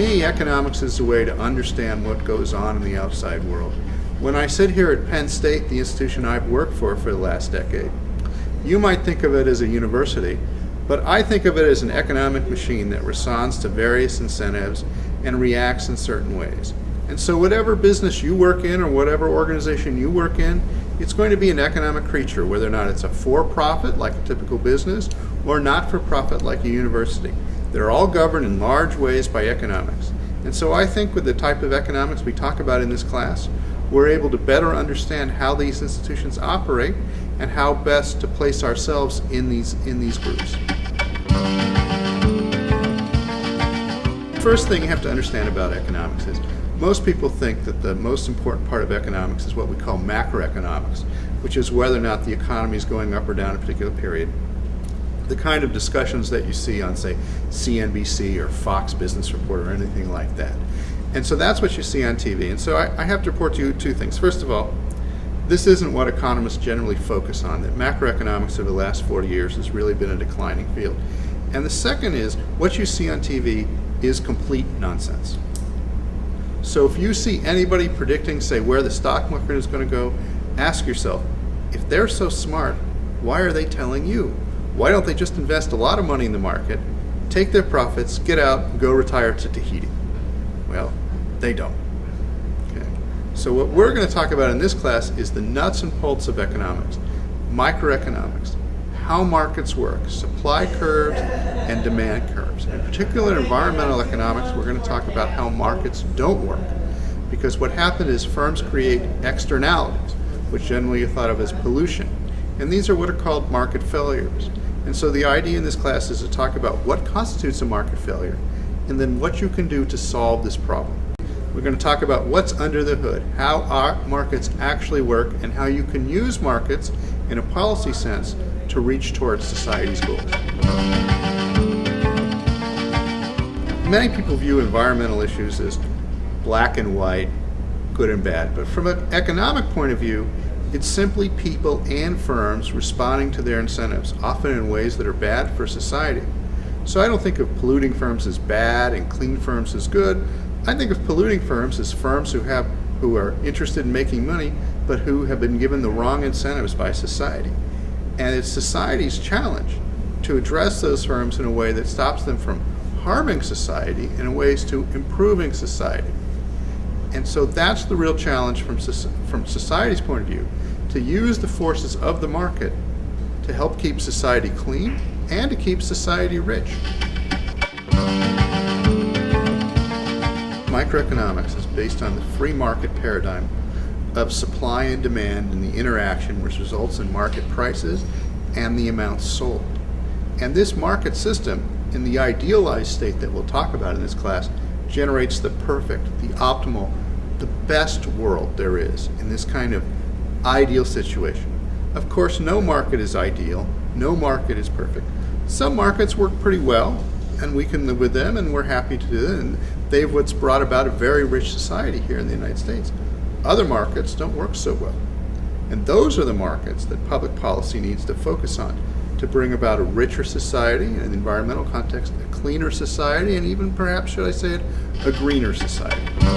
me, economics is a way to understand what goes on in the outside world. When I sit here at Penn State, the institution I've worked for for the last decade, you might think of it as a university, but I think of it as an economic machine that responds to various incentives and reacts in certain ways. And so whatever business you work in or whatever organization you work in, it's going to be an economic creature, whether or not it's a for-profit like a typical business or not-for-profit like a university. They're all governed in large ways by economics. And so I think with the type of economics we talk about in this class, we're able to better understand how these institutions operate and how best to place ourselves in these, in these groups. First thing you have to understand about economics is most people think that the most important part of economics is what we call macroeconomics, which is whether or not the economy is going up or down a particular period the kind of discussions that you see on, say, CNBC or Fox Business Report or anything like that. And so that's what you see on TV. And so I, I have to report to you two things. First of all, this isn't what economists generally focus on, that macroeconomics over the last 40 years has really been a declining field. And the second is, what you see on TV is complete nonsense. So if you see anybody predicting, say, where the stock market is going to go, ask yourself, if they're so smart, why are they telling you? Why don't they just invest a lot of money in the market, take their profits, get out, go retire to Tahiti? Well, they don't. Okay. So what we're going to talk about in this class is the nuts and bolts of economics, microeconomics, how markets work, supply curves and demand curves. In particular, environmental economics, we're going to talk about how markets don't work. Because what happened is firms create externalities, which generally are thought of as pollution. And these are what are called market failures. And so the idea in this class is to talk about what constitutes a market failure and then what you can do to solve this problem. We're going to talk about what's under the hood, how our markets actually work, and how you can use markets in a policy sense to reach towards society's goals. Many people view environmental issues as black and white, good and bad, but from an economic point of view, it's simply people and firms responding to their incentives, often in ways that are bad for society. So I don't think of polluting firms as bad and clean firms as good. I think of polluting firms as firms who have who are interested in making money, but who have been given the wrong incentives by society. And it's society's challenge to address those firms in a way that stops them from harming society in ways to improving society. And so that's the real challenge from, from society's point of view, to use the forces of the market to help keep society clean and to keep society rich. Microeconomics is based on the free market paradigm of supply and demand and the interaction which results in market prices and the amounts sold. And this market system, in the idealized state that we'll talk about in this class, generates the perfect, the optimal, the best world there is in this kind of ideal situation. Of course, no market is ideal, no market is perfect. Some markets work pretty well, and we can live with them, and we're happy to do it, and they've what's brought about a very rich society here in the United States. Other markets don't work so well. And those are the markets that public policy needs to focus on to bring about a richer society in an environmental context, a cleaner society, and even perhaps, should I say it, a greener society.